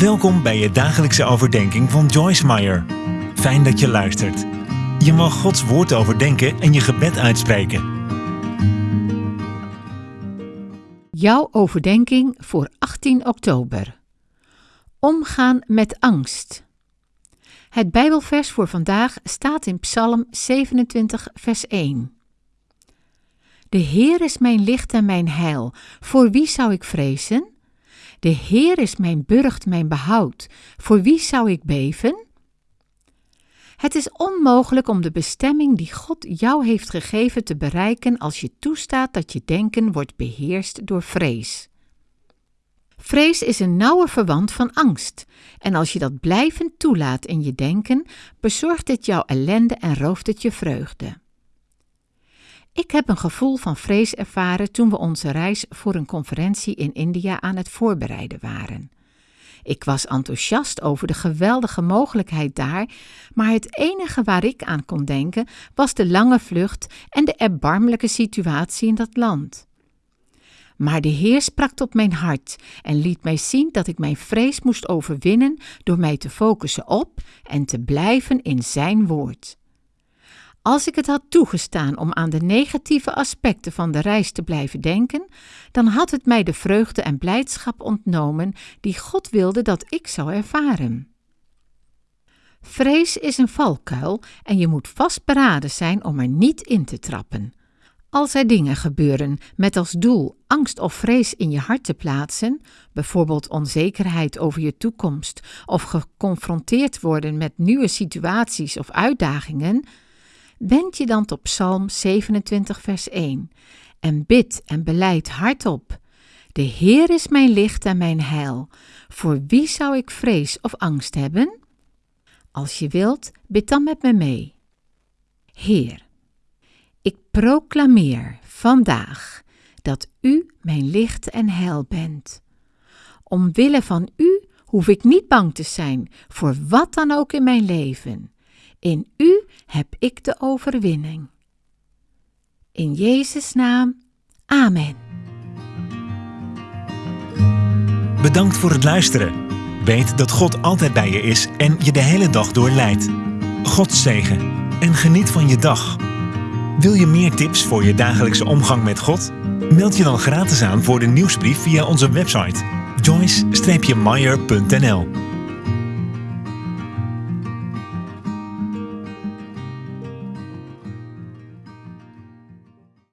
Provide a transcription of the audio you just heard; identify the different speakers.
Speaker 1: Welkom bij je dagelijkse overdenking van Joyce Meyer. Fijn dat je luistert. Je mag Gods woord overdenken en je gebed uitspreken.
Speaker 2: Jouw overdenking voor 18 oktober. Omgaan met angst. Het Bijbelvers voor vandaag staat in Psalm 27, vers 1. De Heer is mijn licht en mijn heil. Voor wie zou ik vrezen? De Heer is mijn burcht, mijn behoud. Voor wie zou ik beven? Het is onmogelijk om de bestemming die God jou heeft gegeven te bereiken als je toestaat dat je denken wordt beheerst door vrees. Vrees is een nauwe verwant van angst, en als je dat blijvend toelaat in je denken, bezorgt het jou ellende en rooft het je vreugde. Ik heb een gevoel van vrees ervaren toen we onze reis voor een conferentie in India aan het voorbereiden waren. Ik was enthousiast over de geweldige mogelijkheid daar, maar het enige waar ik aan kon denken was de lange vlucht en de erbarmelijke situatie in dat land. Maar de Heer sprak tot mijn hart en liet mij zien dat ik mijn vrees moest overwinnen door mij te focussen op en te blijven in Zijn woord. Als ik het had toegestaan om aan de negatieve aspecten van de reis te blijven denken, dan had het mij de vreugde en blijdschap ontnomen die God wilde dat ik zou ervaren. Vrees is een valkuil en je moet vastberaden zijn om er niet in te trappen. Als er dingen gebeuren met als doel angst of vrees in je hart te plaatsen, bijvoorbeeld onzekerheid over je toekomst of geconfronteerd worden met nieuwe situaties of uitdagingen, wend je dan tot Psalm 27, vers 1 en bid en beleid hardop. De Heer is mijn licht en mijn heil. Voor wie zou ik vrees of angst hebben? Als je wilt, bid dan met me mee. Heer, ik proclameer vandaag dat U mijn licht en heil bent. Omwille van U hoef ik niet bang te zijn voor wat dan ook in mijn leven. In U heb ik de overwinning. In Jezus' naam, Amen.
Speaker 1: Bedankt voor het luisteren. Weet dat God altijd bij je is en je de hele dag door leidt. God zegen en geniet van je dag. Wil je meer tips voor je dagelijkse omgang met God? Meld je dan gratis aan voor de nieuwsbrief via onze website joyce-meyer.nl